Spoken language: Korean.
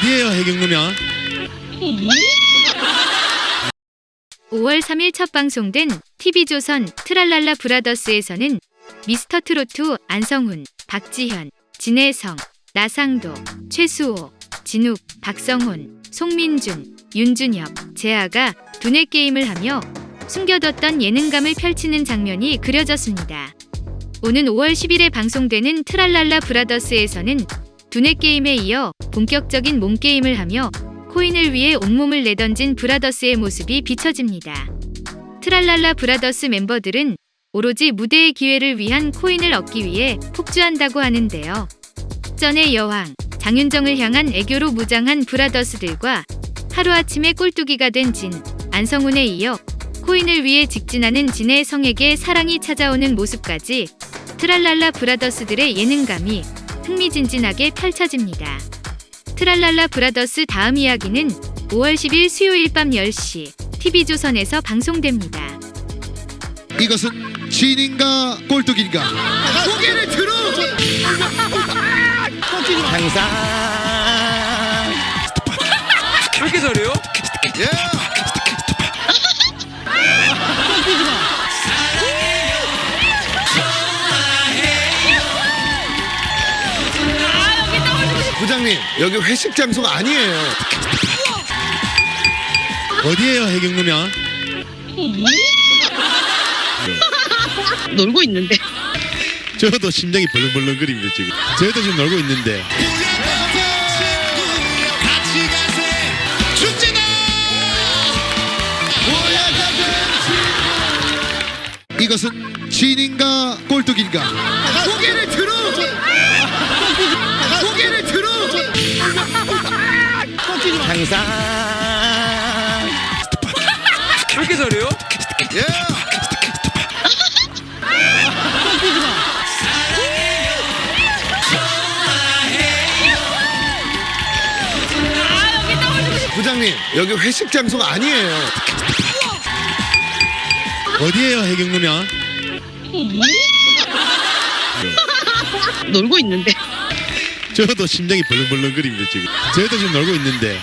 어디에요 해경 누나? 5월 3일 첫 방송된 TV조선 트랄랄라 브라더스에서는 미스터 트로트 안성훈, 박지현, 진혜성, 나상도, 최수호, 진욱, 박성훈, 송민준, 윤준엽, 재아가 두뇌 게임을 하며 숨겨뒀던 예능감을 펼치는 장면이 그려졌습니다. 오는 5월 10일에 방송되는 트랄랄라 브라더스에서는 두뇌 게임에 이어 본격적인 몸 게임을 하며 코인을 위해 온몸을 내던진 브라더스의 모습이 비춰집니다. 트랄랄라 브라더스 멤버들은 오로지 무대의 기회를 위한 코인을 얻기 위해 폭주한다고 하는데요. 전의 여왕, 장윤정을 향한 애교로 무장한 브라더스들과 하루아침에 꼴뚜기가 된 진, 안성훈에 이어 코인을 위해 직진하는 진해성에게 사랑이 찾아오는 모습까지 트랄랄라 브라더스들의 예능감이 흥미진진하게 펼쳐집니다. 트랄랄라 브라더스 다음 이야기는 5월 10일 수요일 밤 10시 TV조선에서 방송됩니다. 이것은 진인가 꼴뚜기인가? 고개를 들어! 항상 왜 이렇게 잘해요? 예! 부장님 여기 회식 장소가 아니에요. 어디에요 해경 누나? 놀고 있는데. 저도 심장이 벌렁벌렁거립니다 지금. 저희도 지금 놀고 있는데. 이것은 진인가 꼴뚜기인가? 고개를 들어! 항상 왜 이렇게 잘해요? 예! 부장님 여기 회식 장소가 아니에요. 어디에요 해경 누나? 놀고 있는데. 저도 심장이 벌렁벌렁 거립니다 지금. 저희도 지금 놀고 있는데.